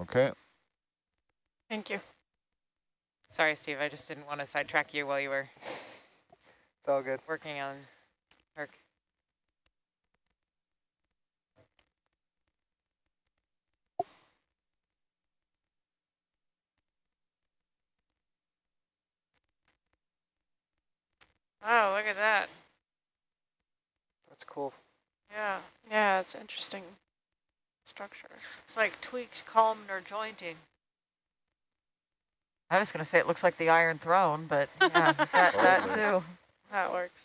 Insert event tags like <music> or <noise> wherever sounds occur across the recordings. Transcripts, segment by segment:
Okay. Thank you. Sorry, Steve, I just didn't want to sidetrack you while you were It's all good. working on Herc. Oh, look at that. That's cool. Yeah. Yeah, it's interesting structure. It's like tweaked columnar jointing. I was going to say it looks like the Iron Throne, but <laughs> yeah, that, that too. That works.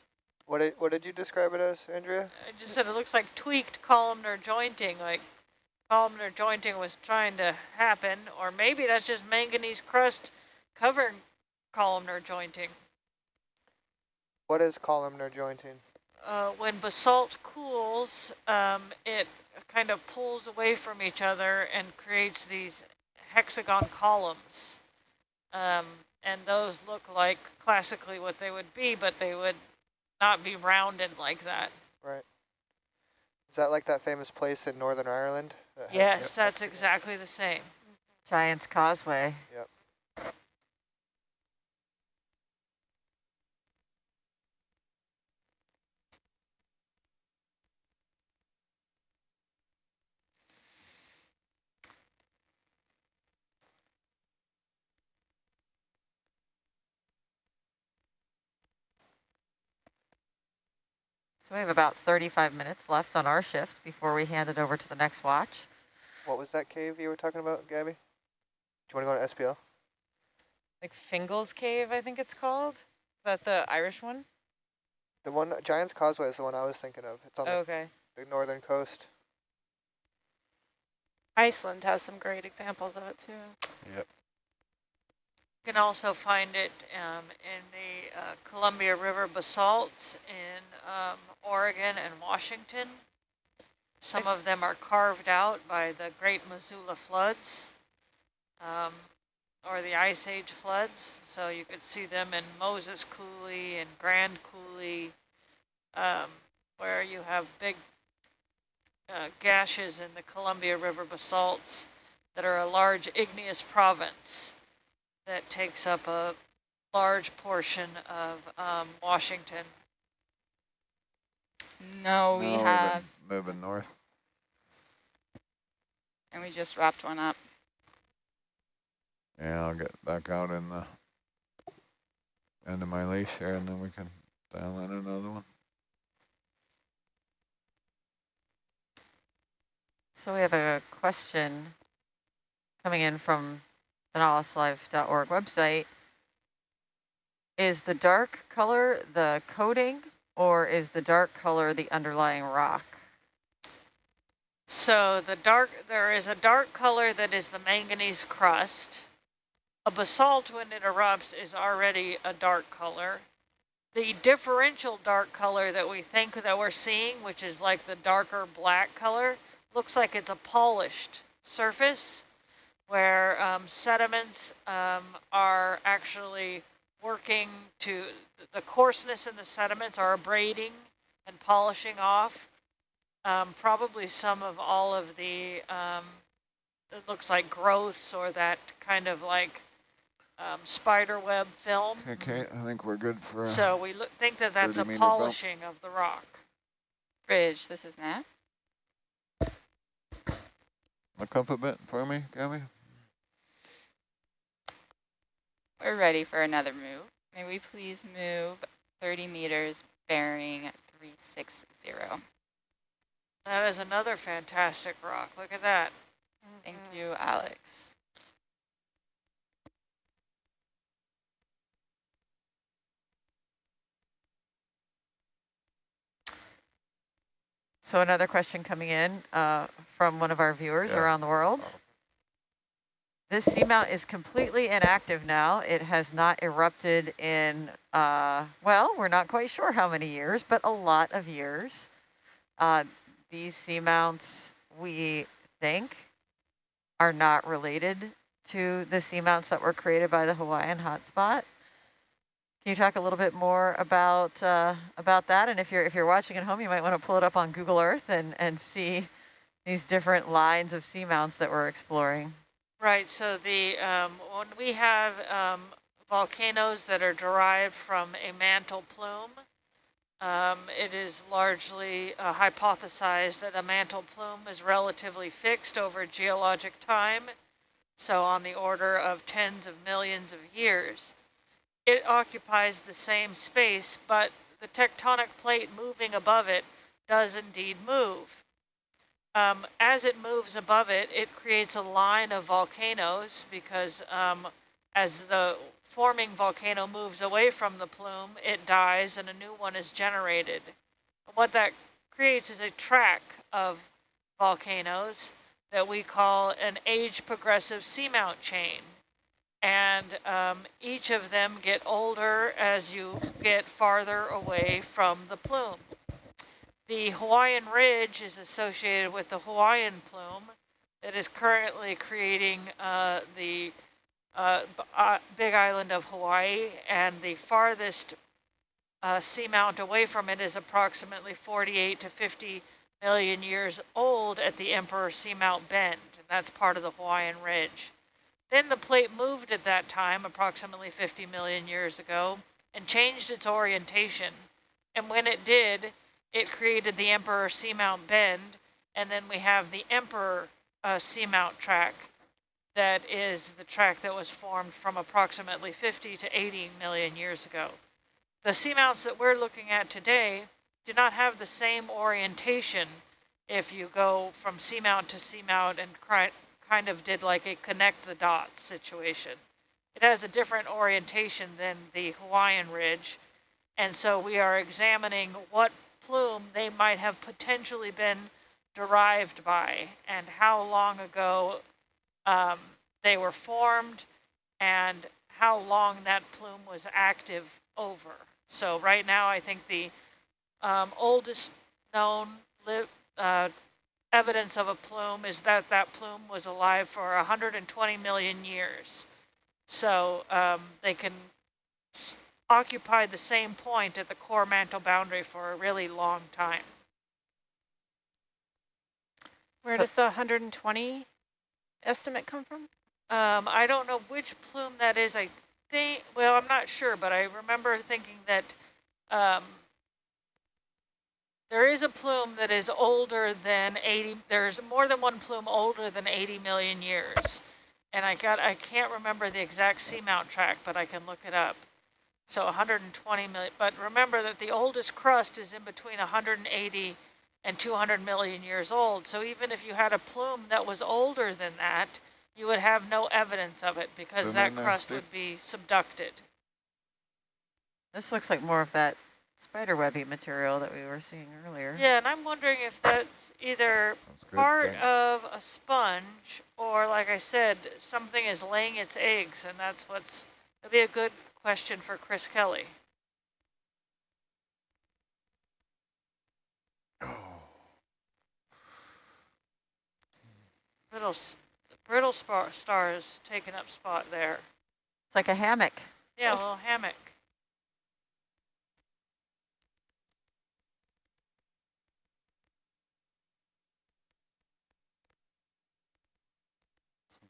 What did, what did you describe it as, Andrea? I just said it looks like tweaked columnar jointing, like columnar jointing was trying to happen, or maybe that's just manganese crust covering columnar jointing. What is columnar jointing? Uh, when basalt cools, um, it kind of pulls away from each other and creates these hexagon columns. Um, and those look like classically what they would be, but they would not be rounded like that. Right. Is that like that famous place in Northern Ireland? that Yes, Yep, that's it. exactly the same. Giant's Causeway. So we have about 35 minutes left on our shift before we hand it over to the next watch. What was that cave you were talking about, Gabby? Do you want to go to SPL? Like Fingal's Cave, I think it's called. Is that the Irish one? The one, Giant's Causeway is the one I was thinking of. It's on Oh, okay. the, the northern coast. Iceland has some great examples of it too. You can also find it um, in the uh, Columbia River basalts in um, Oregon and Washington. Some of them are carved out by the Great Missoula floods um, or the Ice Age floods. So you could see them in Moses Coulee and Grand Coulee um, where you have big uh, gashes in the Columbia River basalts that are a large igneous province that takes up a large portion of um, Washington. No, we Now we've have, been Moving north. and we just wrapped one up. Yeah, I'll get back out in the end of my leash here and then we can dial in another one. So we have a question coming in from the nautiluslife.org website. Is the dark color the coating or is the dark color the underlying rock? So the dark, there is a dark color that is the manganese crust. A basalt, when it erupts, is already a dark color. The differential dark color that we think that we're seeing, which is like the darker black color, looks like it's a polished surface where um, sediments um, are actually working to, the coarseness in the sediments are abrading and polishing off. Um, probably some of all of the, um, it looks like growths or that kind of like um, spider web film. Okay, I think we're good for. So we look, think that that's a 30 meter bump. polishing of the rock. Bridge, this is Nat. Look up a bit for me, Gabby. We're ready for another move. May we please move 30 meters bearing 360. That is another fantastic rock. Look at that. Thank you, Alex. So another question coming in uh, from one of our viewers Yeah. around the world. This seamount is completely inactive now. It has not erupted in, uh, well, we're not quite sure how many years, but a lot of years. Uh, these seamounts, we think, are not related to the seamounts that were created by the Hawaiian hotspot. Can you talk a little bit more about uh, about that? And if you're if you're watching at home, you might want to pull it up on Google Earth and and see these different lines of seamounts that we're exploring. Right, so the, um, when we have, um, volcanoes that are derived from a mantle plume, um, it is largely uh, hypothesized that a mantle plume is relatively fixed over geologic time, so on the order of tens of millions of years. It occupies the same space, but the tectonic plate moving above it does indeed move. Um, as it moves above it, it creates a line of volcanoes because um, as the forming volcano moves away from the plume, it dies and a new one is generated. What that creates is a track of volcanoes that we call an age progressive seamount chain. And um, each of them get older as you get farther away from the plume. The Hawaiian Ridge is associated with the Hawaiian plume that is currently creating uh, the uh, uh, big island of Hawaii, and the farthest uh, seamount away from it is approximately 48 to 50 million years old at the Emperor Seamount Bend, and that's part of the Hawaiian Ridge. Then the plate moved at that time, approximately 50 million years ago, and changed its orientation. And when it did, it created the Emperor Seamount Bend, and then we have the Emperor uh, Seamount track that is the track that was formed from approximately 50 to 80 million years ago. The seamounts that we're looking at today do not have the same orientation if you go from seamount to seamount and kind of did like a connect the dots situation. It has a different orientation than the Hawaiian Ridge, and so we are examining what plume they might have potentially been derived by and how long ago um, they were formed and how long that plume was active over. So right now I think the um, oldest known uh, evidence of a plume is that that plume was alive for 120 million years. So um, they can occupied the same point at the core mantle boundary for a really long time. Where does the 120 estimate come from? Um, I don't know which plume that is. I think, well, I'm not sure, but I remember thinking that um, there is a plume that is older than 80, there's more than one plume older than 80 million years. And I got, I can't remember the exact seamount track, but I can look it up. So 120 million, but remember that the oldest crust is in between 180 and 200 million years old. So even if you had a plume that was older than that, you would have no evidence of it because Zoom that crust Steve. would be subducted. This looks like more of that spiderwebby material that we were seeing earlier. Yeah, and I'm wondering if that's either That's part Thanks. of a sponge or, like I said, something is laying its eggs, and that's what's, it'd be a good question for Chris Kelly. Oh. Brittle, s- brittle spar, stars taking up spot there. It's like a hammock. Yeah, a little hammock.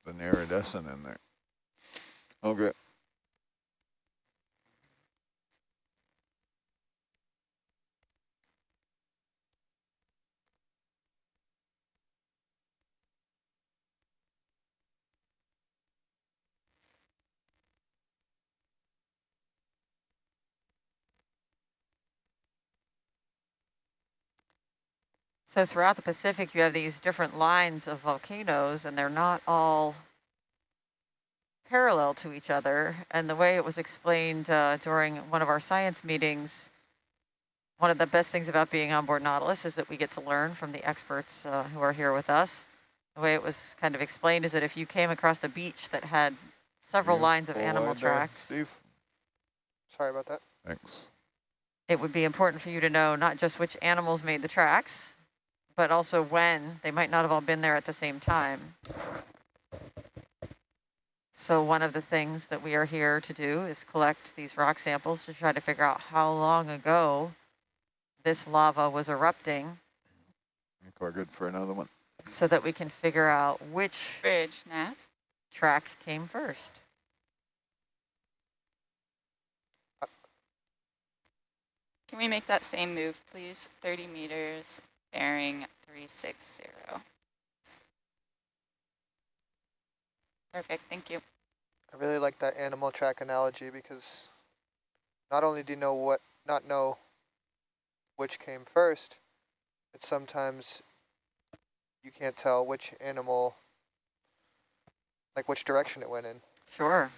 Something iridescent in there. Okay. So throughout the Pacific, you have these different lines of volcanoes, and they're not all parallel to each other. And the way it was explained uh, during one of our science meetings, one of the best things about being on board Nautilus is that we get to learn from the experts uh, who are here with us. The way it was kind of explained is that if you came across a beach that had several You lines of animal wide there, tracks, Steve, Sorry about that. thanks. it would be important for you to know not just which animals made the tracks, but also when. They might not have all been there at the same time. So one of the things that we are here to do is collect these rock samples to try to figure out how long ago this lava was erupting we're good for another one. so that we can figure out which Bridge, Nav. track came first. Can we make that same move, please? 30 meters, bearing 360. Perfect, thank you. I really like that animal track analogy because not only do you know what, not know which came first, but sometimes you can't tell which animal, like which direction it went in. Sure.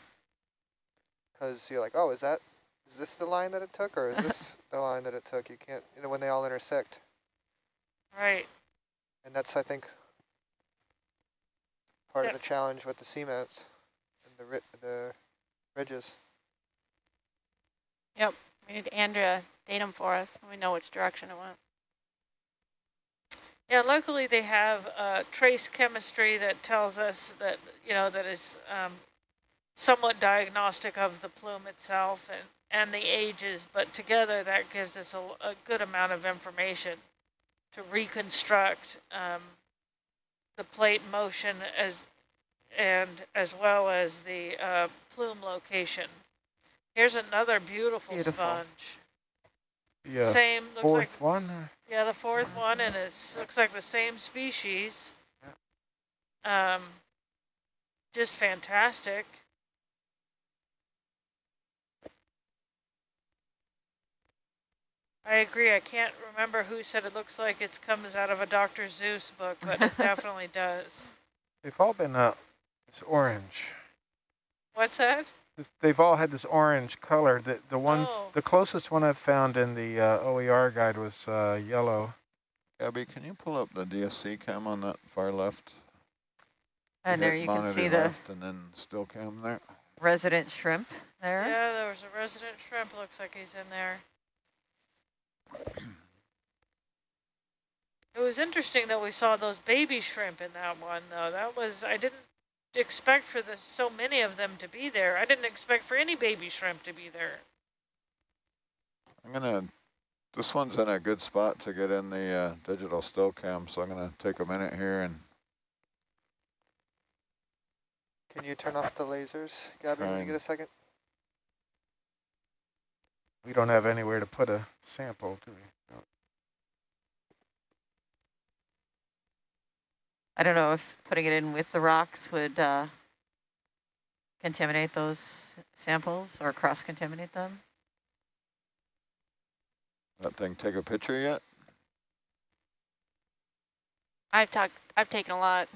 Because you're like, oh, is that, is this the line that it took or is <laughs> this the line that it took? You can't, you know, when they all intersect. Right. And that's, I think, part Yep. of the challenge with the seamounts and the, ri the ridges. Yep, we need Andrea datum for us. We know which direction it went. Yeah, luckily they have uh, trace chemistry that tells us that, you know, that is um, somewhat diagnostic of the plume itself and, and the ages, but together that gives us a, a good amount of information to reconstruct um, the plate motion as and as well as the uh, plume location. Here's another beautiful, Beautiful. sponge. Yeah, Same, looks like one. yeah, the fourth one, and it looks like the same species. Um, just fantastic. I agree. I can't remember who said it looks like it comes out of a Dr. Seuss book, but it <laughs> definitely does. They've all been uh, this orange. What's that? They've all had this orange color. The the ones, Oh. the closest one I've found in the uh, OER guide was uh, yellow. Gabby, can you pull up the DSC cam on that far left? And hit there you can see the left And then still cam there. resident shrimp there. Yeah, there was a resident shrimp. Looks like he's in there. It was interesting that we saw those baby shrimp in that one, though. That was, I didn't expect for the so many of them to be there. I didn't expect for any baby shrimp to be there. I'm gonna, this one's in a good spot to get in the uh, digital still cam, so I'm gonna take a minute here and Can you turn off the lasers, Gabby, when you get a second? We don't have anywhere to put a sample, do we? No. I don't know if putting it in with the rocks would uh, contaminate those samples or cross-contaminate them. that thing take a picture yet? I've talked. I've taken a lot.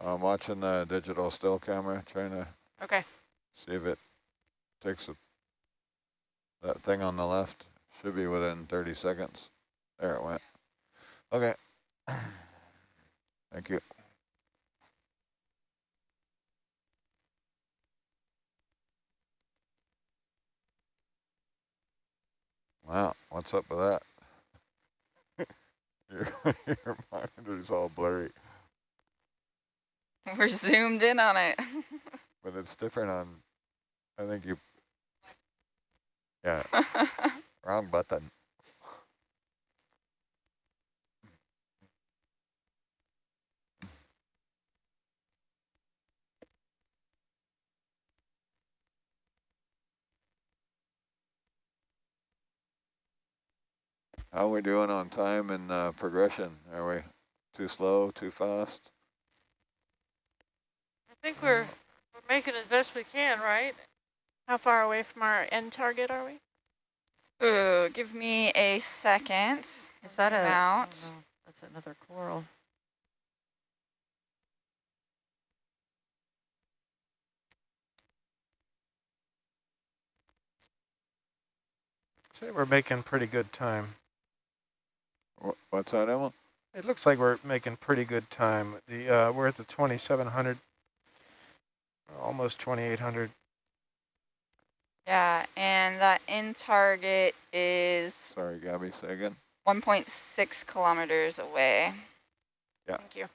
I'm watching the digital still camera, trying to Okay. see if it takes a, that thing on the left. Should be within 30 seconds. There it went. Okay. Thank you. Wow, what's up with that? <laughs> your, your monitor's all blurry, We're zoomed in on it. <laughs> but it's different on, I think you, yeah, <laughs> wrong button. How are we doing on time and uh, progression? Are we too slow, too fast? I think we're, we're making as best we can, right? How far away from our end target are we? Ooh, give me a second. Is that a? Zoom oh out. no, that's another coral. Say we're making pretty good time. What's that, Emma? It looks like we're making pretty good time. The uh, we're at the 2700, almost 2800. Yeah, and that in target is Sorry, Gabby, say again. 1.6 kilometers away. Yeah. Thank you.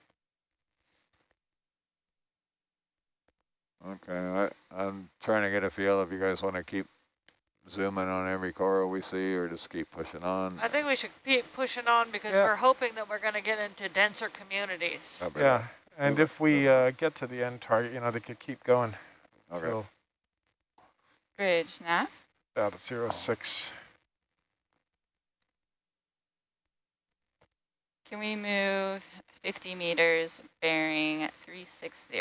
Okay, I, I'm trying to get a feel if you guys want to keep zooming on every coral we see or just keep pushing on. I think we should keep pushing on because Yeah. we're hoping that we're going to get into denser communities. Yeah, And if we uh, get to the end target, you know, they could keep going. Okay. till Bridge, nav. about zero six. Can we move 50 meters bearing 360?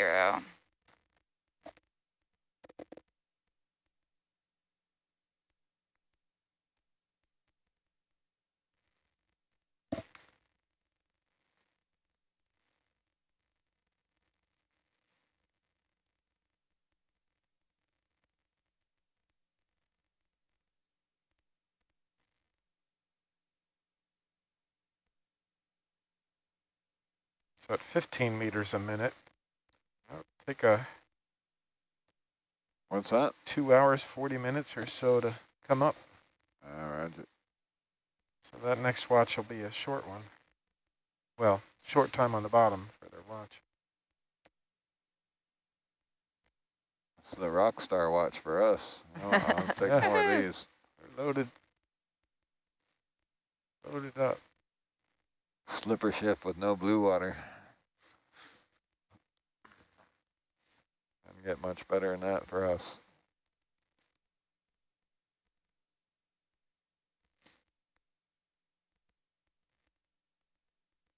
At 15 meters a minute, that'll take a What's that? two hours, 40 minutes or so to come up. All right. So that next watch will be a short one. Well, short time on the bottom for their watch. It's the rock star watch for us. I'll <laughs> take more of these. They're loaded. Loaded up. Slipper shift with no blue water. Get much better than that for us.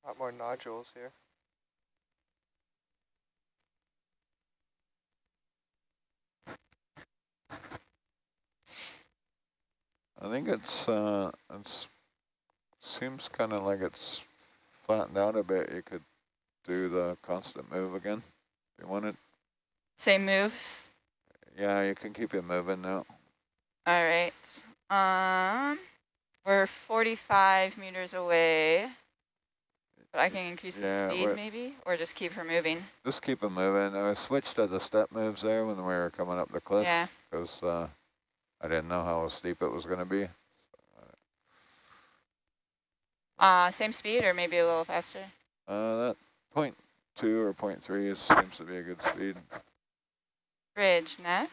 A lot more nodules here. I think it's, uh, it's, seems kind of like it's flattened out a bit. You could do the constant move again if you wanted. Same moves. Yeah, you can keep it moving now. All right. Um, we're 45 meters away. But I can increase Yeah, the speed maybe, or just keep her moving. Just keep it moving. I switched to the step moves there when we were coming up the cliff Yeah. because uh, I didn't know how steep it was going to be. Uh, same speed or maybe a little faster. Uh, that point two or point three is, seems to be a good speed. Bridge, nav.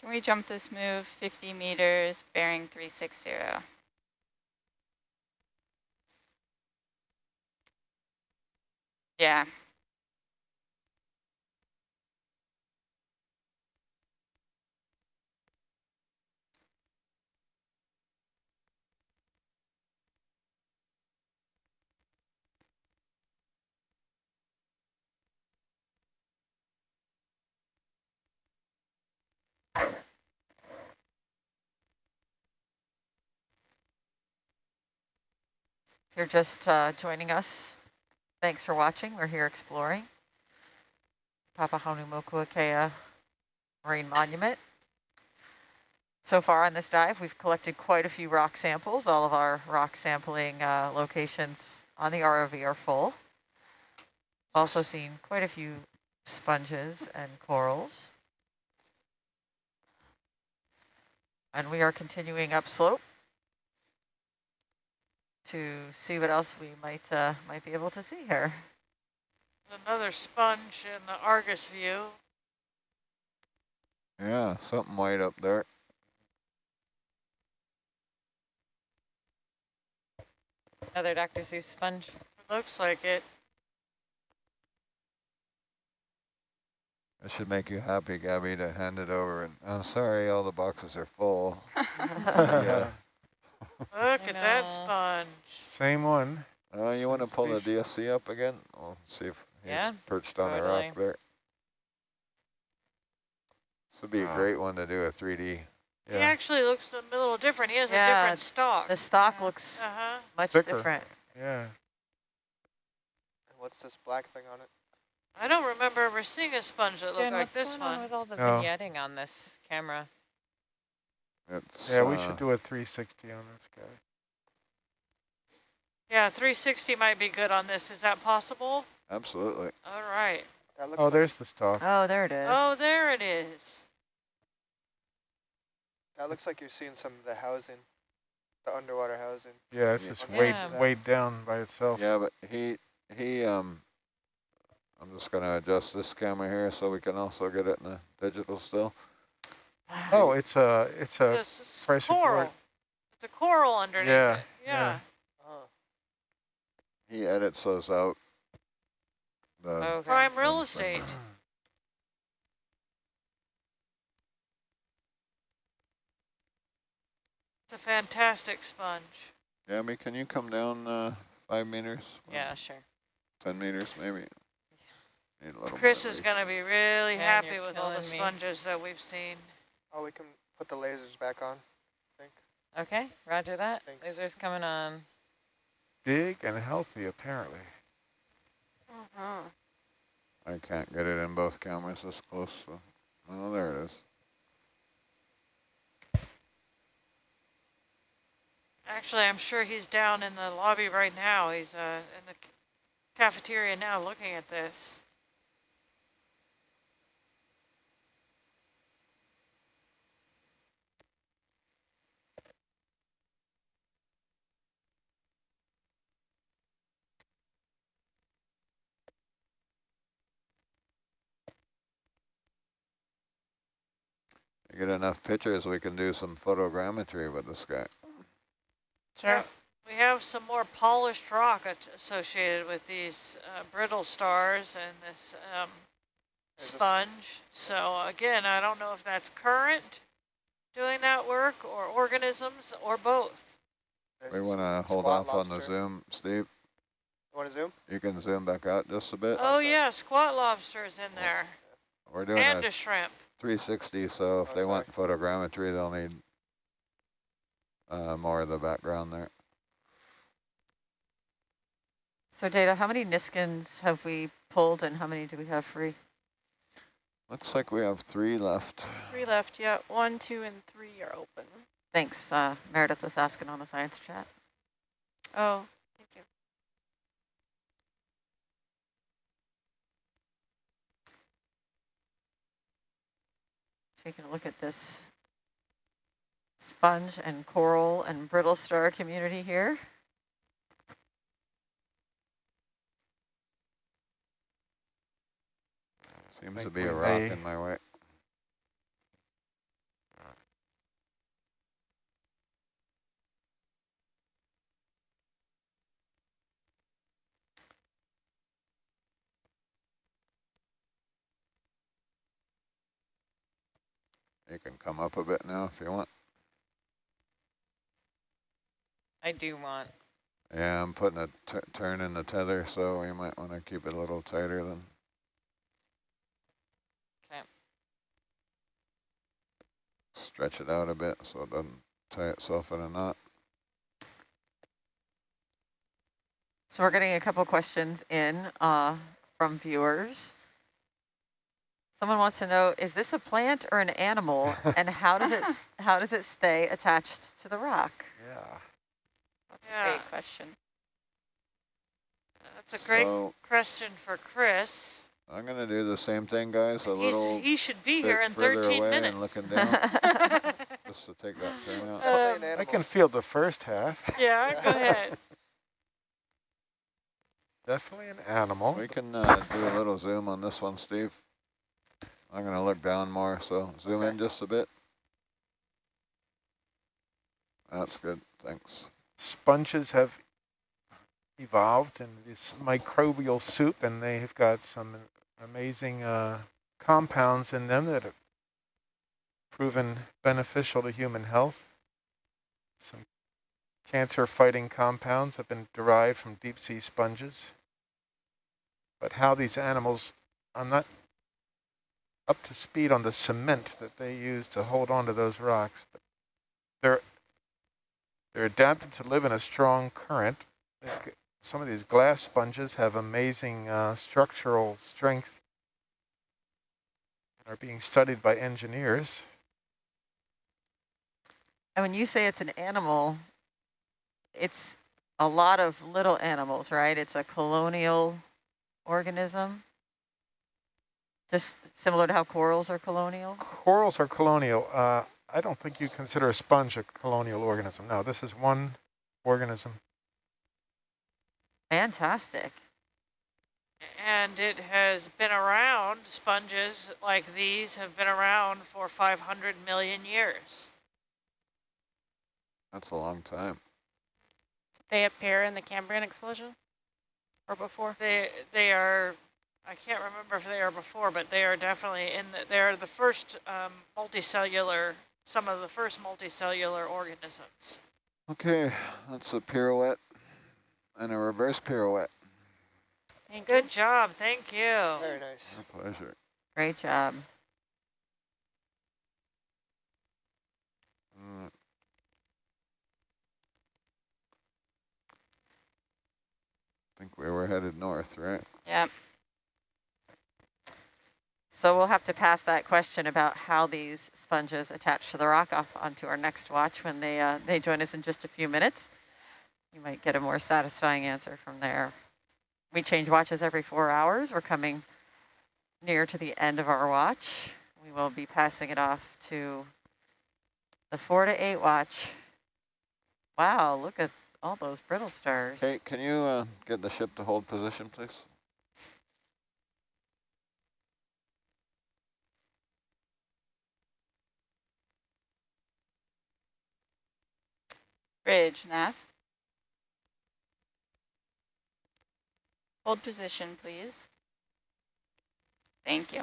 Can we jump this move 50 meters, bearing 360? Yeah. If you're just uh, joining us, thanks for watching. We're here exploring Papahanaumokuakea Marine Monument. So far on this dive, we've collected quite a few rock samples. All of our rock sampling uh, locations on the ROV are full. Also seen quite a few sponges and corals. And we are continuing upslope to see what else we might uh, might be able to see here. Another sponge in the Argus view. Yeah, something white up there. Another Dr. Seuss sponge. Looks like it. It should make you happy, Gabby, to hand it over. And I'm sorry, all the boxes are full. <laughs> yeah. <laughs> Look at that sponge. Same one. Uh, you want to pull the. DSC up again? We'll see if he's Yeah, perched on the rock there. This would be a great one to do a 3D. He actually looks a little different. He has Yeah, a different stalk. The stock looks Uh-huh. much Thicker. different. Yeah. And what's this black thing on it? I don't remember ever seeing a sponge that looked Jen, like what's this going on one. with all the No. vignetting on this camera? It's, Yeah, we uh, should do a 360 on this guy. Yeah, 360 might be good on this. Is that possible? Absolutely. All right. That looks Oh, like, there's the stalk. Oh, there it is. Oh, there it is. that looks like you're seeing some of the housing, the underwater housing. Yeah, it's Yeah. just Yeah. weighed, weighed down by itself. Yeah, but he, he, um, I'm just going to adjust this camera here so we can also get it in the digital still. Oh, it's a, it's a This is pressure coral. port. the coral underneath Yeah, it. yeah. Yeah. Oh, He edits those out. The Okay. Prime real estate. It's a fantastic sponge. Gabby, can you come down uh, five meters? Yeah, sure. 10 meters maybe? Need a little Chris is going to be really Man, happy with all the killing me. sponges that we've seen. oh, we can put the lasers back on. I think. Okay, roger that. Thanks. Lasers coming on. Big and healthy, apparently. Uh-huh. I can't get it in both cameras this close, so. Oh, there it is. Actually, I'm sure he's down in the lobby right now. He's uh, in the cafeteria now looking at this. Get enough pictures, we can do some photogrammetry with this guy. Sure. We have some more polished rock associated with these uh, brittle stars and this um, There's a s- sponge. So again, I don't know if that's current doing that work or organisms or both. There's We want to hold squat off on the zoom, Steve. You want to zoom? You can zoom back out just a bit. Oh sorry. yeah, squat lobsters in there We're doing and a a shrimp. 360, so if Oh, they want photogrammetry, they'll need uh, more of the background there. So Data, how many Niskins have we pulled and how many do we have free? Looks like we have three left. Three left, yeah. One, two, and three are open. Thanks, uh, Meredith was asking on the science chat. Oh, Taking a look at this sponge and coral and brittle star community here. Seems to be a rock may- in my way. You can come up a bit now if you want. I do want. Yeah, I'm putting a t turn in the tether, so we might want to keep it a little tighter than. Okay. Stretch it out a bit so it doesn't tie itself in a knot. So we're getting a couple questions in uh, from viewers. Someone wants to know, is this a plant or an animal <laughs> and how does it how does it stay attached to the rock? Yeah. That's Yeah. a great question. That's a great So question for Chris. I'm gonna do the same thing, guys. A He's, little he should be here in 13 away minutes. and looking <laughs> down, <laughs> just to take that turn out. Um, I can feel the first half. yeah, go ahead. Definitely an animal. We can uh, do a little zoom on this one, Steve. I'm gonna look down more, so zoom in just a bit. That's good, thanks. Sponges have evolved in this microbial soup, and they have got some amazing uh, compounds in them that have proven beneficial to human health. Some cancer-fighting compounds have been derived from deep-sea sponges. But how these animals, I'm not up to speed on the cement that they use to hold on to those rocks, but they're they're adapted to live in a strong current. Some of these glass sponges have amazing uh, structural strength and are being studied by engineers. And when you say it's an animal, it's a lot of little animals, right? It's a colonial organism. Just similar to how corals are colonial. Corals are colonial. Uh, I don't think you consider a sponge a colonial organism. No, this is one organism. Fantastic. And it has been around, sponges like these have been around for 500 million years. That's a long time. They appear in the Cambrian explosion or before? They they are. I can't remember if they are before, but they are definitely in. The, they are the first um, multicellular. Some of the first multicellular organisms. Okay, that's a pirouette and a reverse pirouette. Thank you. Good job. Thank you. Very nice. My pleasure. Great job. Mm, think we were headed north, right? Yep. So we'll have to pass that question about how these sponges attach to the rock off onto our next watch when they uh, they join us in just a few minutes. You might get a more satisfying answer from there. We change watches every four hours. We're coming near to the end of our watch. We will be passing it off to the four to eight watch. Wow, look at all those brittle stars. Kate, can you uh, get the ship to hold position, please? Bridge, nav. Hold position, please. Thank you.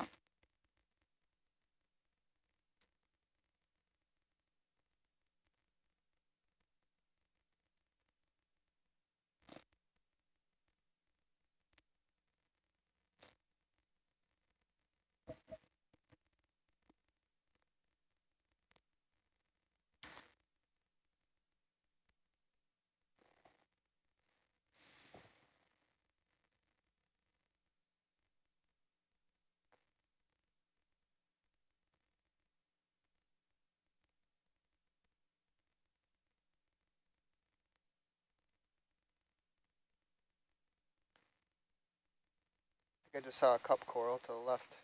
I just saw a cup coral to the left.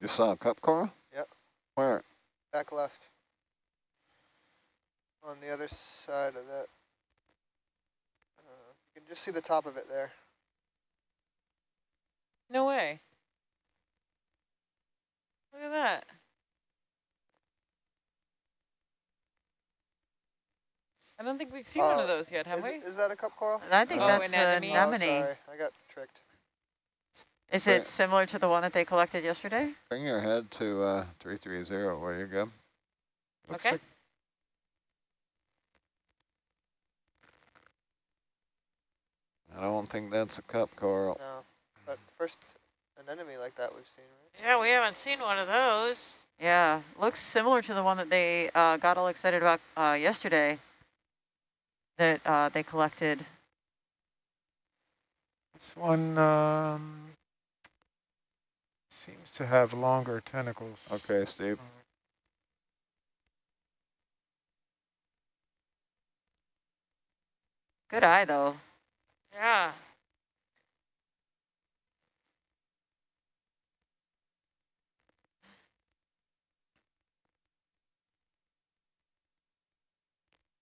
You saw a cup coral? Yep. Where? Back left. On the other side of that. Uh, you can just see the top of it there. No way. Look at that. I don't think we've seen one Uh, of those yet, have Is, we? it, is that a cup coral? And I think Oh, that's an a anemone. Oh, sorry, I got tricked. Is Right. it similar to the one that they collected yesterday? Bring your head to uh, 330 where you go. Looks Okay. like- I don't think that's a cup coral. No, but first anemone like that we've seen, right? Yeah, we haven't seen one of those. Yeah, looks similar to the one that they uh, got all excited about uh, yesterday that uh, they collected. This one um, seems to have longer tentacles. Okay, Steve. Good eye, though. Yeah.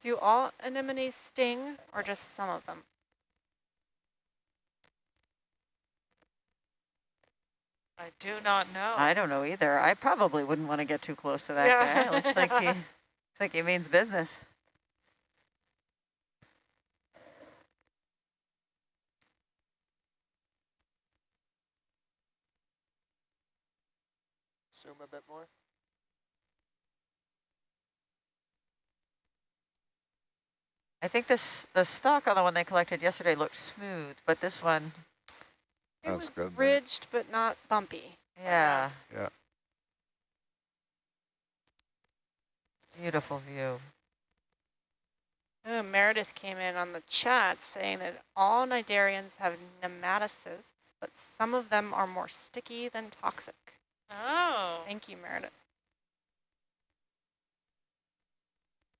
Do all anemones sting or just some of them? I do not know. I don't know either. I probably wouldn't want to get too close to that Yeah. guy. Looks like he, <laughs> looks like he means business. Zoom a bit more. I think this the stock on the one they collected yesterday looked smooth, but this one, It That's was good then. ridged but not bumpy. yeah. Yeah. Beautiful view. Oh, Meredith came in on the chat saying that all cnidarians have nematocysts, but some of them are more sticky than toxic. Oh. Thank you, Meredith.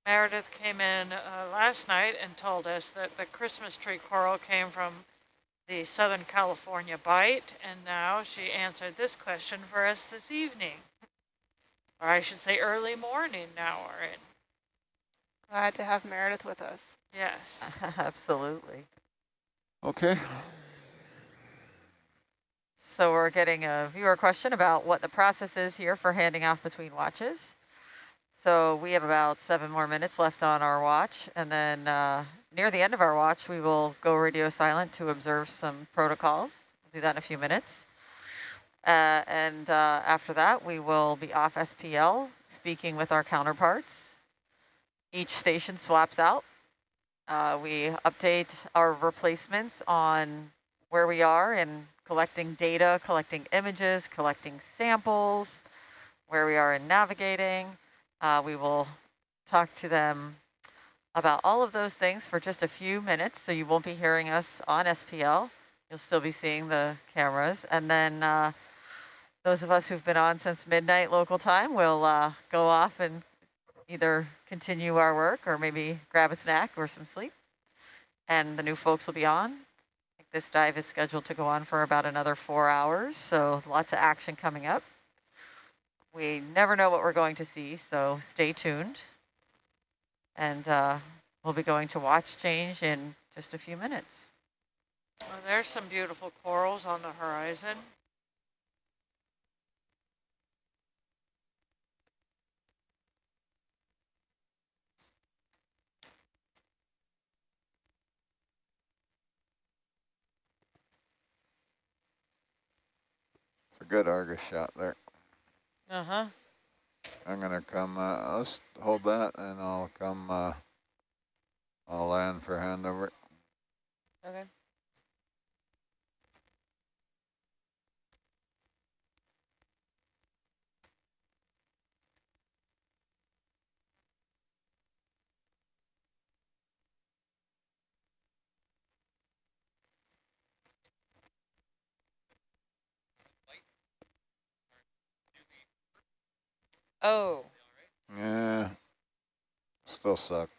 Meredith came in uh, last night and told us that the Christmas tree coral came from the Southern California Bight, and now she answered this question for us this evening. Or I should say early morning now we're in. Glad to have Meredith with us. Yes. <laughs> Absolutely. Okay. So we're getting a viewer question about what the process is here for handing off between watches. So we have about seven more minutes left on our watch. And then uh, near the end of our watch, we will go radio silent to observe some protocols. We'll do that in a few minutes. Uh, and uh, after that, we will be off SPL, speaking with our counterparts. Each station swaps out. Uh, we update our replacements on where we are in collecting data, collecting images, collecting samples, where we are in navigating. Uh, we will talk to them about all of those things for just a few minutes, so you won't be hearing us on SPL. You'll still be seeing the cameras. And then uh, those of us who've been on since midnight local time will uh, go off and either continue our work or maybe grab a snack or some sleep. And the new folks will be on. This dive is scheduled to go on for about another four hours, so lots of action coming up. We never know what we're going to see, so stay tuned. And uh, we'll be going to watch change in just a few minutes. Well, there's some beautiful corals on the horizon. It's a good Argus shot there. Uh-huh. I'm gonna come, uh, let's hold that and I'll come, uh, I'll land for handover. Okay. Oh, Yeah, still suck.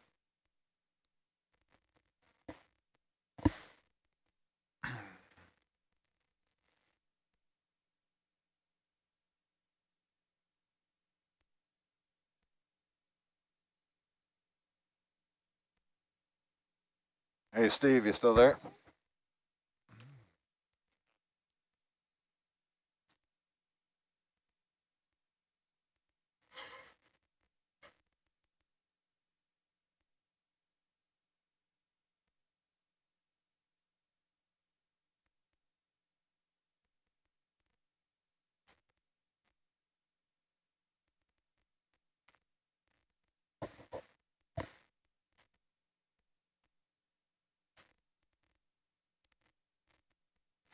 Hey, Steve, you still there?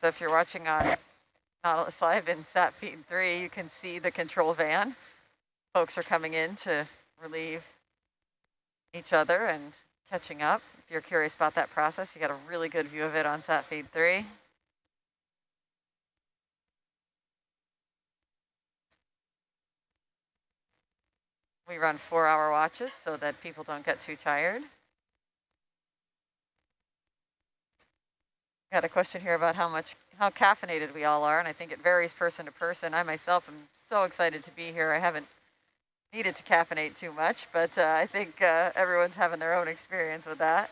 So if you're watching on Nautilus uh, <laughs> Live in Sat Feed 3, you can see the control van. Folks are coming in to relieve each other and catching up. If you're curious about that process, you got a really good view of it on Sat Feed 3. We run four hour watches so that people don't get too tired. Got a question here about how much, how caffeinated we all are, and I think it varies person to person. I myself am so excited to be here. I haven't needed to caffeinate too much, but uh, I think uh, everyone's having their own experience with that.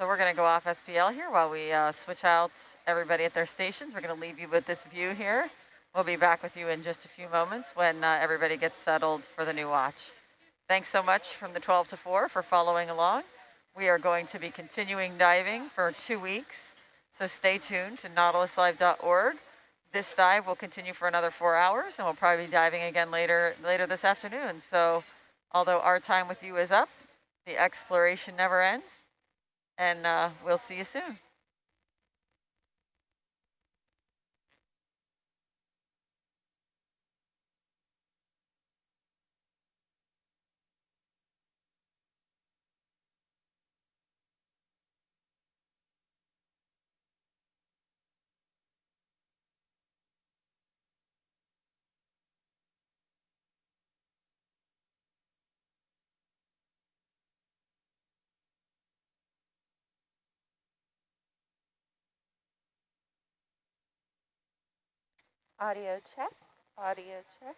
So we're going to go off SPL here while we uh, switch out everybody at their stations. We're going to leave you with this view here. We'll be back with you in just a few moments when uh, everybody gets settled for the new watch. Thanks so much from the 12 to 4 for following along. We are going to be continuing diving for two weeks, so stay tuned to nautiluslive.org. This dive will continue for another four hours, and we'll probably be diving again later later this afternoon. So although our time with you is up, the exploration never ends and uh, we'll see you soon. Audio check, audio check.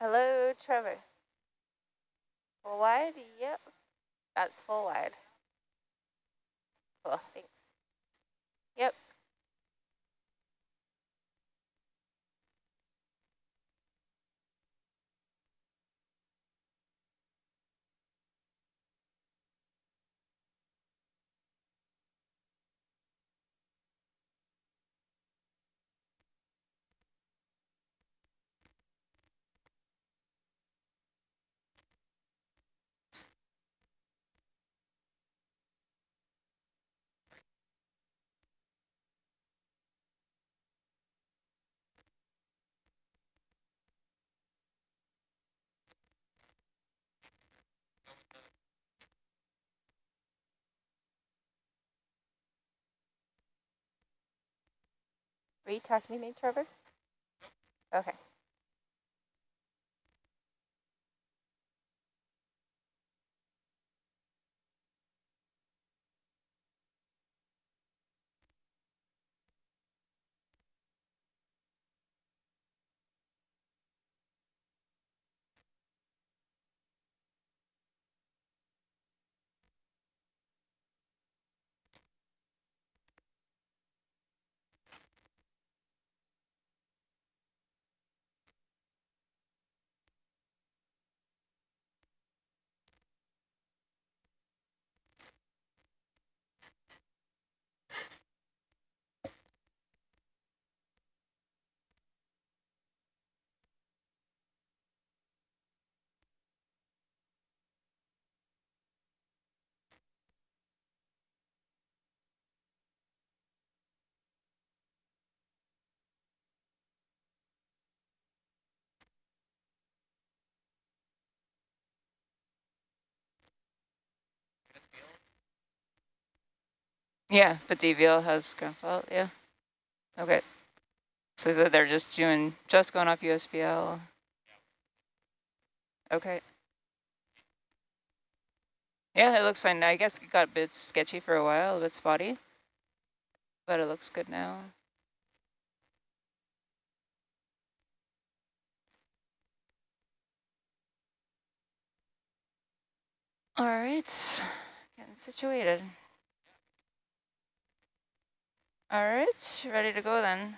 Hello, Trevor. Full wide? Yep. That's full wide. Cool, thanks. Yep. Were you talking to me, Trevor? Okay. Yeah, but DVL has ground fault, yeah. Okay. So they're just doing, just going off USBL. Okay. Yeah, it looks fine. I guess it got a bit sketchy for a while, a bit spotty. But it looks good now. All right, getting situated. All right, ready to go then.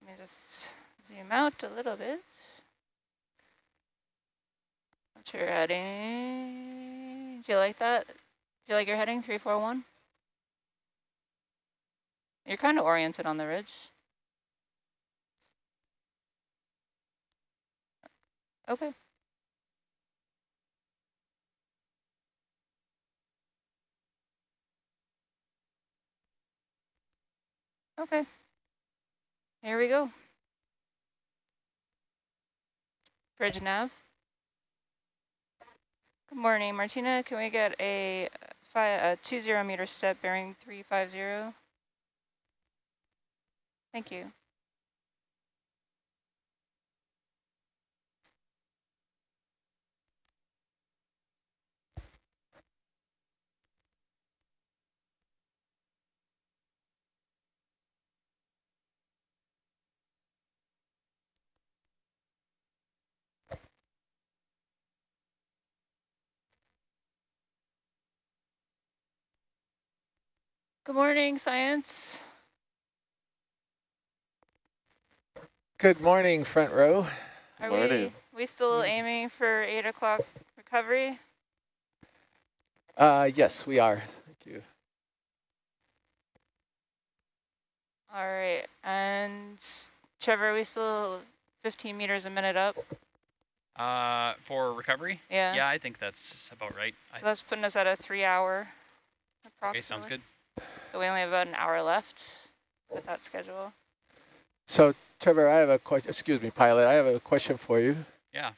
Let me just zoom out a little bit. What's your heading? Do you like that? Do you like your heading, 341? You're kind of oriented on the ridge. Okay. Okay. Here we go. Bridge nav. Good morning, Martina. Can we get a, a two zero meter step bearing 350? Thank you. Good morning, science. Good morning, front row. Are Morning. we we still aiming for eight o'clock recovery? Uh, yes, we are. Thank you. All right, and Trevor, are we still 15 meters a minute up? Uh, for recovery? Yeah. Yeah, I think that's about right. I- So that's putting us at a three hour approximately. okay, sounds good. So we only have about an hour left with that schedule. So, Trevor, I have a question. Excuse me, pilot. I have a question for you. Yeah.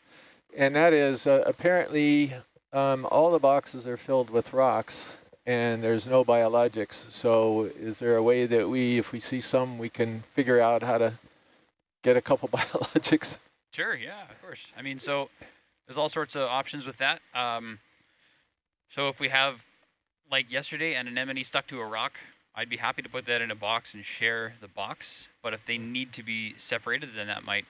And that is, uh, apparently, um, all the boxes are filled with rocks, and there's no biologics. So, is there a way that we, if we see some, we can figure out how to get a couple <laughs> biologics? Sure, yeah, of course. I mean, so there's all sorts of options with that. Um, so if we have, like yesterday, an anemone stuck to a rock, I'd be happy to put that in a box and share the box. But if they need to be separated, then that might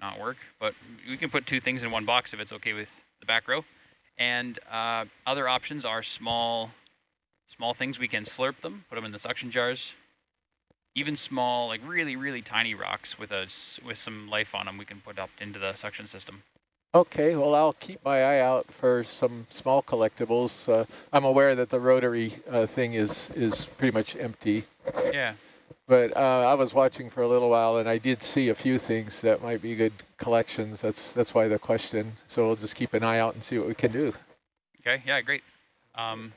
not work. But we can put two things in one box if it's okay with the back row. And uh, other options are small, small things. We can slurp them, put them in the suction jars. Even small, like really, really tiny rocks with a with some life on them, we can put up into the suction system. Okay, well, I'll keep my eye out for some small collectibles. Uh, I'm aware that the rotary uh, thing is, is pretty much empty. Yeah. But uh, I was watching for a little while, and I did see a few things that might be good collections. That's that's why the question. So we'll just keep an eye out and see what we can do. Okay. Yeah. Great. Um,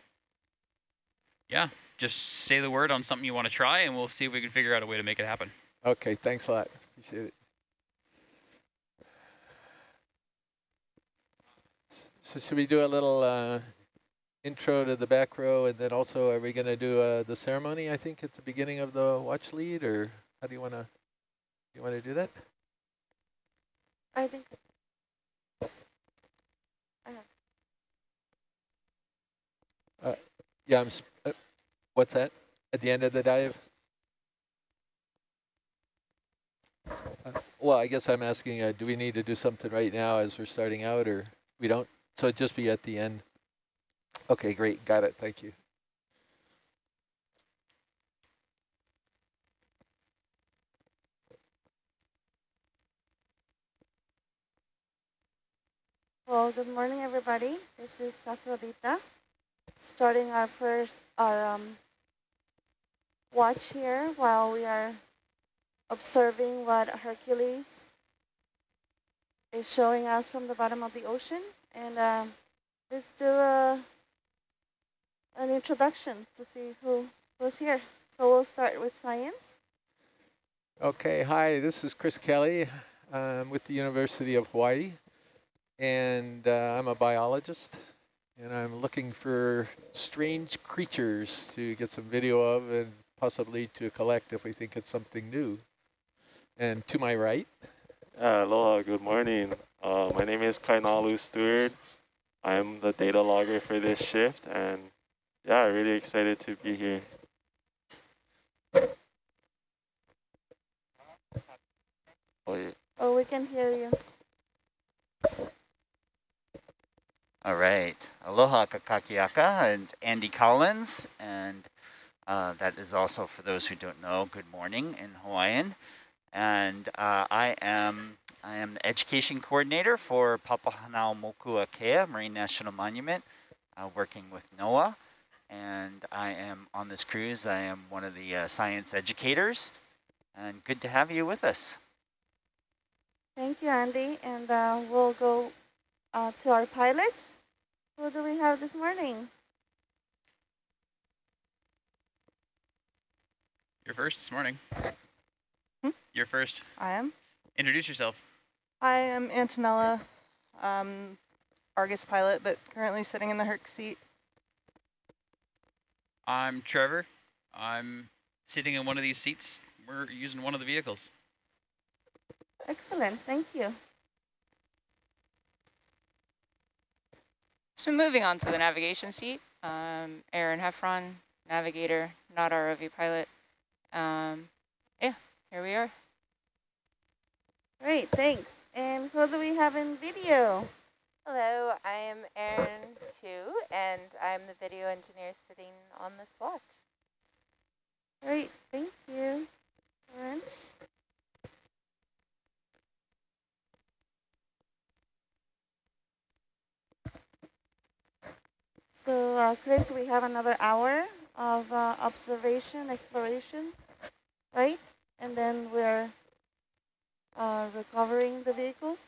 yeah. Just say the word on something you want to try, and we'll see if we can figure out a way to make it happen. Okay, thanks a lot. Appreciate it. So should we do a little uh, intro to the back row, and then also are we going to do uh, the ceremony? I think at the beginning of the watch lead, or how do you want to? You want to do that? I think. Yeah. I'm. Uh, what's that? At the end of the dive? Uh, well, I guess I'm asking, uh, do we need to do something right now as we're starting out, or we don't? So it'd just be at the end. Okay, great. Got it. Thank you. Well, good morning, everybody. This is Aphrodita, starting our first our um, watch here while we are observing what Hercules is showing us from the bottom of the ocean. And um, let's do a, an introduction to see who who's here. So we'll start with science. Okay, hi, this is Chris Kelley. I'm with the University of Hawaii, and uh, I'm a biologist, and I'm looking for strange creatures to get some video of and possibly to collect if we think it's something new. And to my right, Uh, aloha, good morning. Uh, my name is Kainalu Stewart. I'm the data logger for this shift, and yeah, really excited to be here. Oh, yeah. Oh, we can hear you. All right. Aloha kakahiaka and Andy Collins. And uh, that is also, for those who don't know, good morning in Hawaiian. And uh, I am I am the education coordinator for Papahanaumokuakea Marine National Monument, uh, working with NOAA. And I am on this cruise. I am one of the uh, science educators. And good to have you with us. Thank you, Andy. And uh, we'll go uh, to our pilots. Who do we have this morning? You're first this morning. Hmm? You're first. I am. Introduce yourself. I am Antonella, um, Argus pilot, but currently sitting in the Herc seat. I'm Trevor. I'm sitting in one of these seats. We're using one of the vehicles. Excellent, thank you. So moving on to the navigation seat, um, Aaron Heffron, navigator, not ROV pilot. Um, yeah, here we are. Great, thanks. And who do we have in video? Hello, I am Erin too, and I'm the video engineer sitting on this watch. Great, thank you. Aaron. So, uh, Chris, we have another hour of uh, observation, exploration, right? And then we're uh, recovering the vehicles.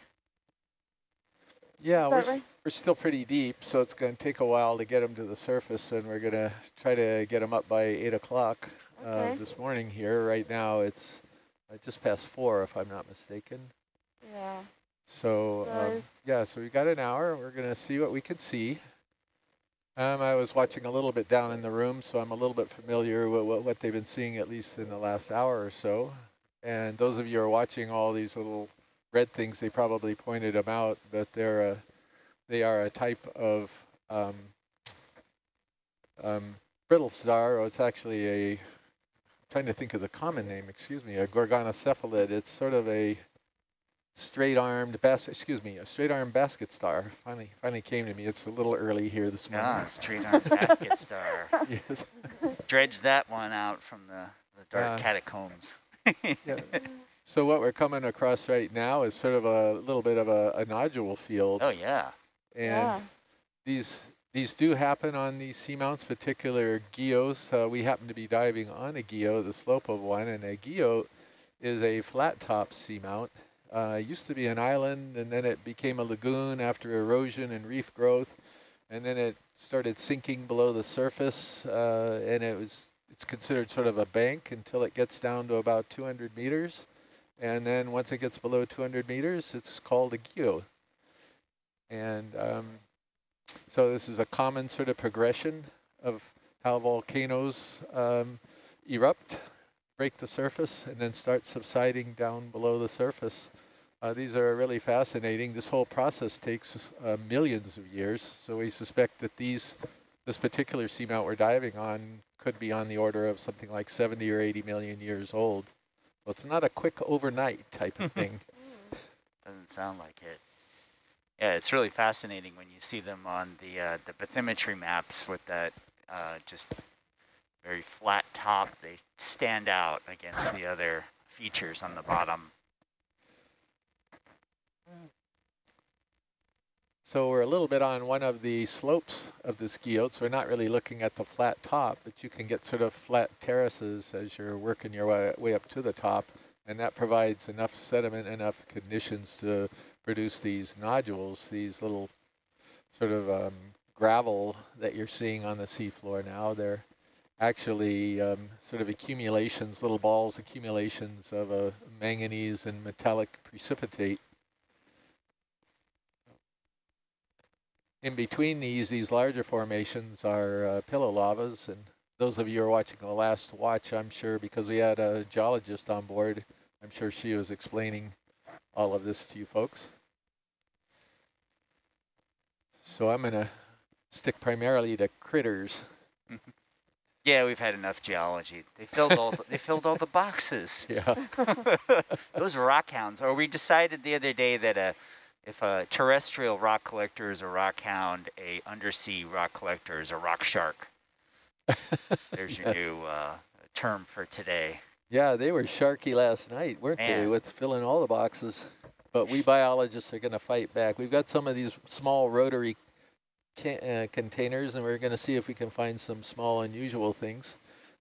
Yeah, we're, right? we're still pretty deep, so it's going to take a while to get them to the surface, and we're going to try to get them up by 8 o'clock uh, this morning here. Right now it's uh, just past 4, if I'm not mistaken. Yeah. So, So um, yeah, so we got an hour. We're going to see what we can see. Um, I was watching a little bit down in the room, so I'm a little bit familiar with what, what they've been seeing, at least in the last hour or so. And those of you who are watching all these little red things, they probably pointed them out, but they're a, they are a type of um, um, brittle star. Oh, it's actually a, trying to think of the common name, excuse me, a gorgonocephalid. It's sort of a straight-armed basket, excuse me, a straight-armed basket star. Finally, finally came to me. It's a little early here this morning. Ah, straight-armed basket star. <laughs> yes. Dredged that one out from the, the dark Uh, catacombs. Yeah. <laughs> So what we're coming across right now is sort of a little bit of a, a nodule field. Oh, yeah. And Yeah. these these do happen on these seamounts, particular guyots. Uh, we happen to be diving on a guyot, the slope of one, and a guyot is a flat top seamount. Uh, it used to be an island, and then it became a lagoon after erosion and reef growth, and then it started sinking below the surface, uh, and it was it's considered sort of a bank until it gets down to about 200 meters, and then once it gets below 200 meters, it's called a guyot. And um, so this is a common sort of progression of how volcanoes um, erupt, break the surface, and then start subsiding down below the surface. Uh, these are really fascinating. This whole process takes uh, millions of years, so we suspect that these, this particular seamount we're diving on could be on the order of something like 70 or 80 million years old. So it's not a quick overnight type of <laughs> thing. Doesn't sound like it. Yeah, it's really fascinating when you see them on the uh, the bathymetry maps with that uh, just very flat top. They stand out against the other features on the bottom. So we're a little bit on one of the slopes of this guyot, so we're not really looking at the flat top, but you can get sort of flat terraces as you're working your way, way up to the top, and that provides enough sediment, enough conditions to produce these nodules, these little sort of um, gravel that you're seeing on the seafloor now. They're actually um, sort of accumulations, little balls, accumulations of a manganese and metallic precipitate. In between these, these larger formations are uh, pillow lavas, and those of you who are watching the last watch, I'm sure, because we had a geologist on board, I'm sure she was explaining all of this to you folks. So I'm going to stick primarily to critters. Yeah, we've had enough geology. They filled all the, they filled all the boxes. <laughs> Yeah. <laughs> Those rock hounds. Or we decided the other day that a if a terrestrial rock collector is a rock hound, a undersea rock collector is a rock shark. There's your <laughs> Yes. new uh, term for today. Yeah, they were sharky last night, weren't they, with filling all the boxes. But we biologists are going to fight back. We've got some of these small rotary uh, containers, and we're going to see if we can find some small unusual things.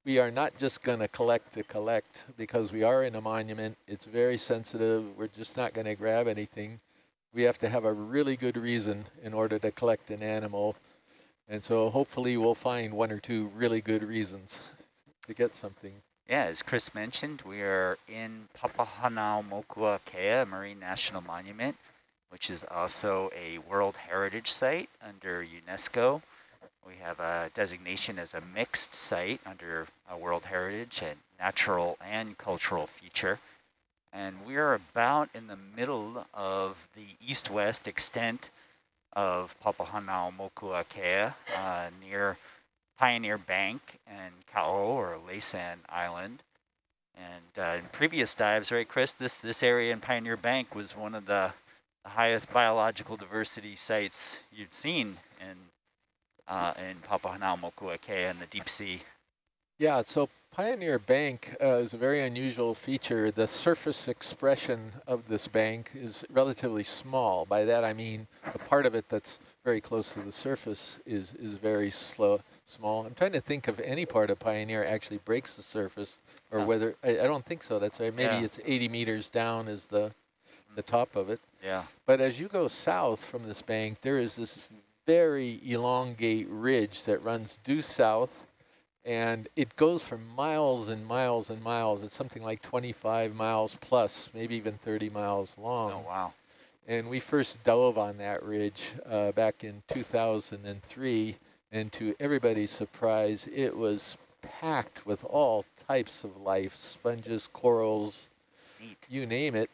We are not just going to collect to collect because we are in a monument. It's very sensitive. We're just not going to grab anything. We have to have a really good reason in order to collect an animal. And so hopefully we'll find one or two really good reasons to get something. Yeah, as Chris mentioned, we are in Papahanaumokuakea Marine National Monument, which is also a World Heritage Site under UNESCO. We have a designation as a mixed site under World Heritage and natural and cultural feature. And we are about in the middle of the east-west extent of Papahanaumokuakea, uh, near Pioneer Bank and Ka'o or Laysan Island. And uh, in previous dives, right, Chris, this, this area in Pioneer Bank was one of the, the highest biological diversity sites you'd seen in, uh, in Papahanaumokuakea in the deep sea. Yeah, so Pioneer Bank uh, is a very unusual feature. The surface expression of this bank is relatively small. By that I mean the part of it that's very close to the surface is, is very slow, small. I'm trying to think of any part of Pioneer actually breaks the surface or whether, I, I don't think so, that's right. Maybe Yeah. it's 80 meters down is the, the top of it. Yeah. But as you go south from this bank, there is this very elongate ridge that runs due south and it goes for miles and miles and miles. It's something like 25 miles plus, maybe even 30 miles long. Oh, wow. And we first dove on that ridge uh, back in 2003, and to everybody's surprise, it was packed with all types of life, sponges, corals, Neat. you name it.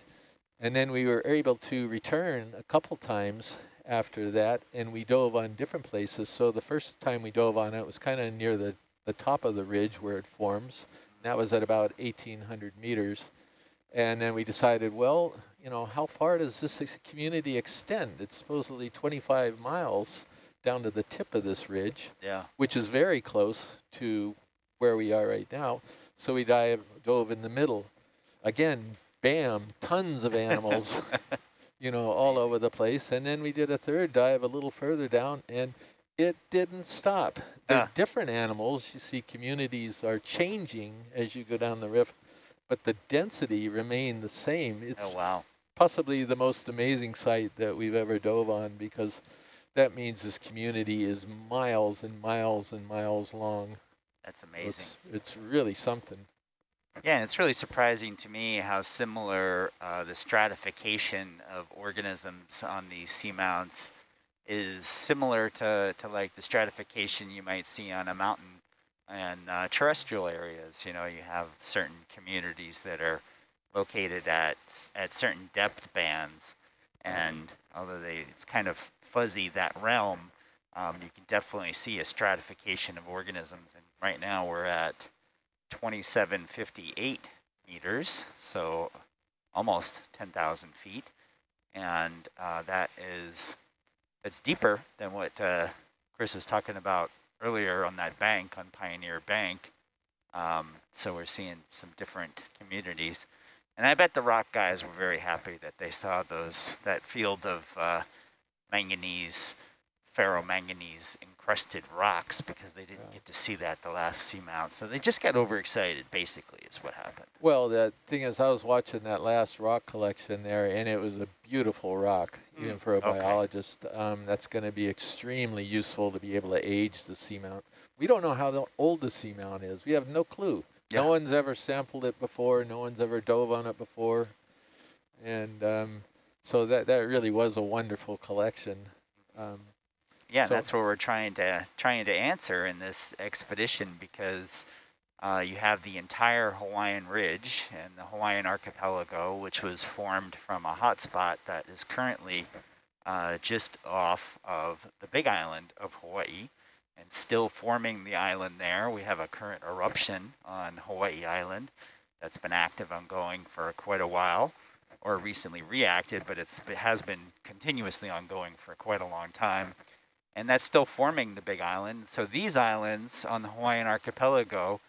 And then we were able to return a couple times after that, and we dove on different places. So the first time we dove on it was kind of near the, the top of the ridge where it forms. That was at about 1,800 meters. And then we decided, well, you know, how far does this community extend? It's supposedly 25 miles down to the tip of this ridge, Yeah. which is very close to where we are right now. So we dive, dove in the middle. Again, bam, tons of animals, <laughs> you know, all over the place. And then we did a third dive a little further down, and it didn't stop. They're different animals. You see communities are changing as you go down the rift, but the density remained the same. It's Oh, wow. possibly the most amazing site that we've ever dove on because that means this community is miles and miles and miles long. That's amazing. It's, it's really something. Yeah, and it's really surprising to me how similar uh, the stratification of organisms on these seamounts is similar to, to like the stratification you might see on a mountain and uh, terrestrial areas. You know, you have certain communities that are located at at certain depth bands, and although they it's kind of fuzzy that realm, um, you can definitely see a stratification of organisms. And right now we're at 2758 meters, so almost 10,000 feet. And uh, that is, it's deeper than what uh, Chris was talking about earlier on that bank, on Pioneer Bank. Um, so we're seeing some different communities. And I bet the rock guys were very happy that they saw those, that field of uh, manganese, ferromanganese encrusted rocks because they didn't get to see that the last seamount. So they just got overexcited, basically, is what happened. Well, the thing is, I was watching that last rock collection there, and it was a beautiful rock, even for a okay. biologist. Um, that's going to be extremely useful to be able to age the seamount. We don't know how old the seamount is. We have no clue. Yeah. No one's ever sampled it before. No one's ever dove on it before. And um, so that, that really was a wonderful collection. Um, Yeah, So- that's what we're trying to trying to answer in this expedition because uh, you have the entire Hawaiian Ridge and the Hawaiian Archipelago, which was formed from a hotspot that is currently uh, just off of the Big Island of Hawaii and still forming the island there. We have a current eruption on Hawaii Island that's been active ongoing for quite a while or recently reacted, but it's, it has been continuously ongoing for quite a long time and that's still forming the big island. So these islands on the Hawaiian archipelago,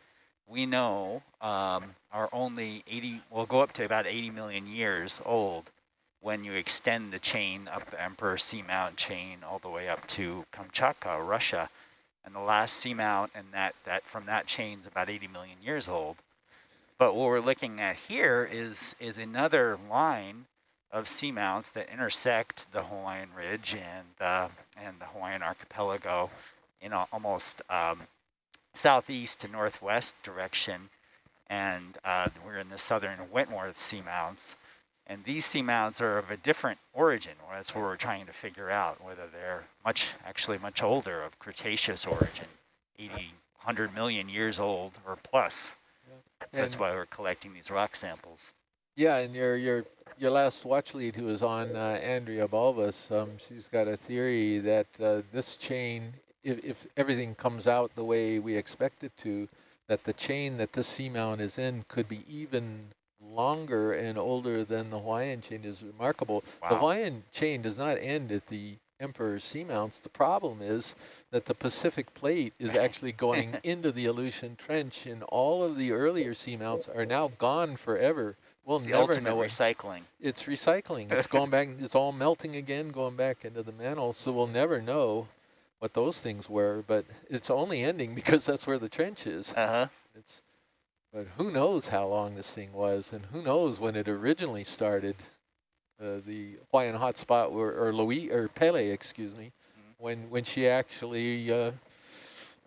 we know um, are only 80, will go up to about 80 million years old when you extend the chain up the Emperor Seamount chain all the way up to Kamchatka, Russia. And the last seamount and that, that from that chain is about 80 million years old. But what we're looking at here is, is another line of seamounts that intersect the Hawaiian Ridge and uh, and the Hawaiian Archipelago in a, almost um, southeast to northwest direction. And uh, we're in the southern Wentworth seamounts. And these seamounts are of a different origin. Well, that's what we're trying to figure out, whether they're much, actually much older, of Cretaceous origin, 80, 100 million years old or plus. So that's why we're collecting these rock samples. Yeah, and your your your last watch lead who was on, uh, Andrea Balbus, um, she's got a theory that uh, this chain, if, if everything comes out the way we expect it to, that the chain that this seamount is in could be even longer and older than the Hawaiian chain is remarkable. The Hawaiian chain does not end at the emperor seamounts. The problem is that the Pacific plate is actually going <laughs> into the Aleutian Trench and all of the earlier seamounts are now gone forever. We'll the never know recycling. It's recycling. It's going back, it's all melting again, going back into the mantle. So we'll never know what those things were, but it's only ending <laughs> because that's where the trench is. Uh-huh. It's, but who knows how long this thing was, and who knows when it originally started. Uh, the Hawaiian hotspot, or, or Loihi, or Pele, excuse me, when when she actually uh,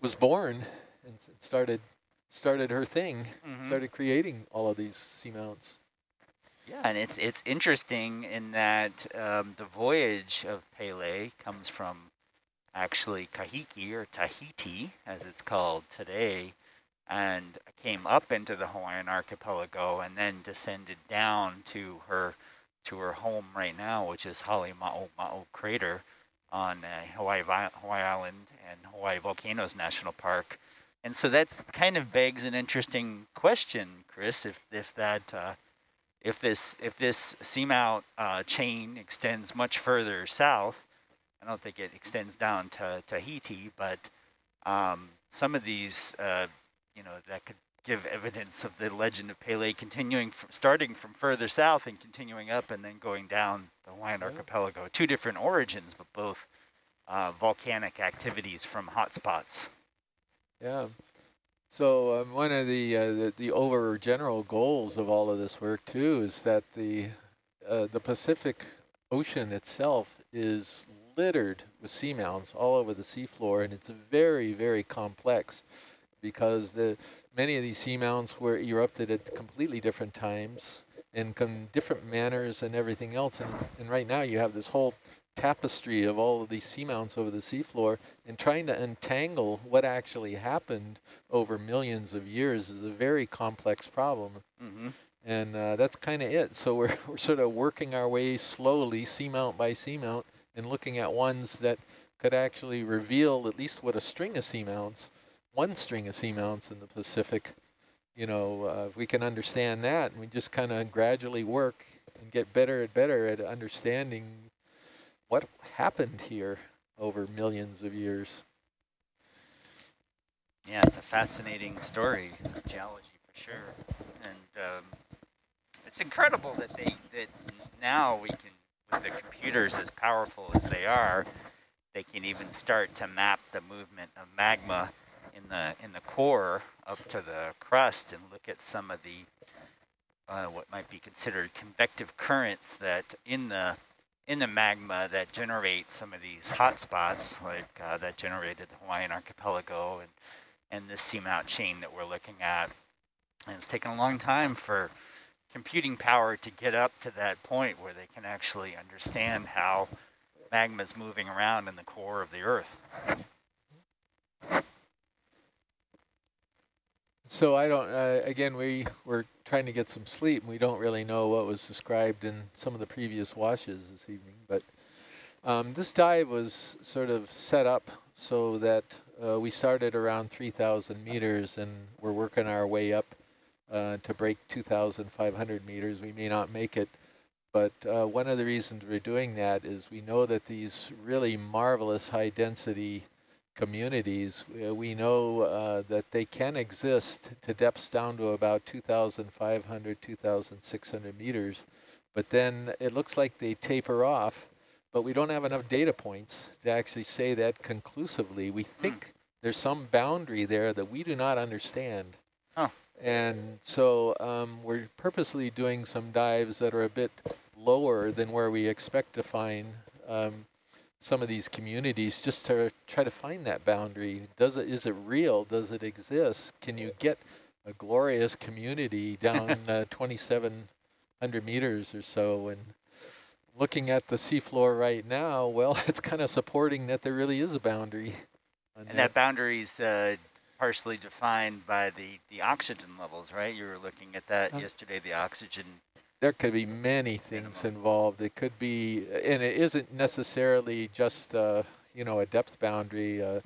was born and started started her thing, Mhm. started creating all of these seamounts. Yeah, and it's it's interesting in that um, the voyage of Pele comes from actually Kahiki or Tahiti, as it's called today, and came up into the Hawaiian archipelago and then descended down to her to her home right now, which is Halema'o Ma'o Crater on uh, Hawaii Hawaii Island and Hawaii Volcanoes National Park. And so that kind of begs an interesting question, Chris, if if that uh, if this if this seamount uh, chain extends much further south, I don't think it extends down to Tahiti, but um, some of these, uh, you know, that could give evidence of the legend of Pele continuing, from, starting from further south and continuing up and then going down the Hawaiian archipelago. Two different origins, but both uh, volcanic activities from hotspots. Yeah. So um, one of the, uh, the the over general goals of all of this work too is that the uh, the Pacific Ocean itself is littered with seamounts all over the seafloor, and it's very very complex because the many of these seamounts were erupted at completely different times and different manners and everything else. And, and right now you have this whole tapestry of all of these seamounts over the seafloor and trying to untangle what actually happened over millions of years is a very complex problem. Mm-hmm. And uh, that's kind of it. So we're, <laughs> we're sort of working our way slowly, seamount by seamount, and looking at ones that could actually reveal at least what a string of seamounts, one string of seamounts in the Pacific, you know, uh, if we can understand that, and we just kind of gradually work and get better and better at understanding what happened here over millions of years. Yeah, it's a fascinating story, geology for sure, and um, it's incredible that they that now we can, with the computers as powerful as they are, they can even start to map the movement of magma in the in the core up to the crust and look at some of the uh, what might be considered convective currents that in the in the magma that generate some of these hot spots, like uh, that generated the Hawaiian archipelago and and this seamount chain that we're looking at. And it's taken a long time for computing power to get up to that point where they can actually understand how magma is moving around in the core of the Earth. So I don't, uh, again, we were trying to get some sleep and we don't really know what was described in some of the previous washes this evening, but um, this dive was sort of set up so that uh, we started around 3,000 meters and we're working our way up uh, to break 2,500 meters. We may not make it, but uh, one of the reasons we're doing that is we know that these really marvelous high density communities, uh, we know uh, that they can exist to depths down to about 2,500, 2,600 meters, but then it looks like they taper off, but we don't have enough data points to actually say that conclusively. We think there's some boundary there that we do not understand. Oh. And so um, we're purposely doing some dives that are a bit lower than where we expect to find um, some of these communities just to try to find that boundary. Does it, is it real? Does it exist? Can you get a glorious community <laughs> down uh, 2,700 meters or so? And looking at the seafloor right now, well, <laughs> it's kind of supporting that there really is a boundary. And that boundary is uh, partially defined by the, the oxygen levels, right? You were looking at that Um, yesterday, the oxygen. There could be many things involved. It could be, and it isn't necessarily just, uh, you know, a depth boundary. Uh,